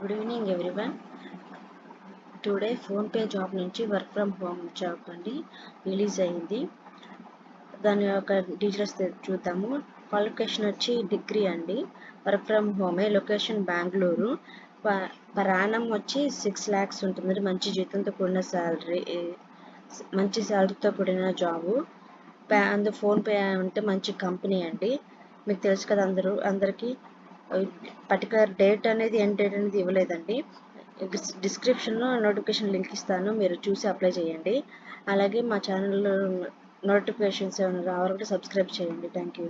Good evening everyone. Today PhonePe job నుంచి work from home job అండి release అయింది. దాని యొక్క డీటెయిల్స్ చూద్దాము. క్వాలిఫికేషన్ వచ్చి డిగ్రీ అండి వర్క్ ఫ్రమ్ హోమే లొకేషన్ బెంగళూరు. ప్రయాణం వచ్చి సిక్స్ ల్యాక్స్ ఉంటుంది మంచి జీతంతో కూడిన శాలరీ మంచి శాలరీతో కూడిన జాబు. అందు ఫోన్పే అంటే మంచి కంపెనీ అండి. మీకు తెలుసు కదా అందరూ అందరికీ పర్టికులర్ డేట్ అనేది ఎండ్ డేట్ అనేది ఇవ్వలేదండి. డిస్క్రిప్షన్లో నోటిఫికేషన్ లింక్ ఇస్తాను మీరు చూసి అప్లై చేయండి. అలాగే మా ఛానల్లో నోటిఫికేషన్స్ ఏమైనా రావాలంటే సబ్స్క్రైబ్ చేయండి. Thank you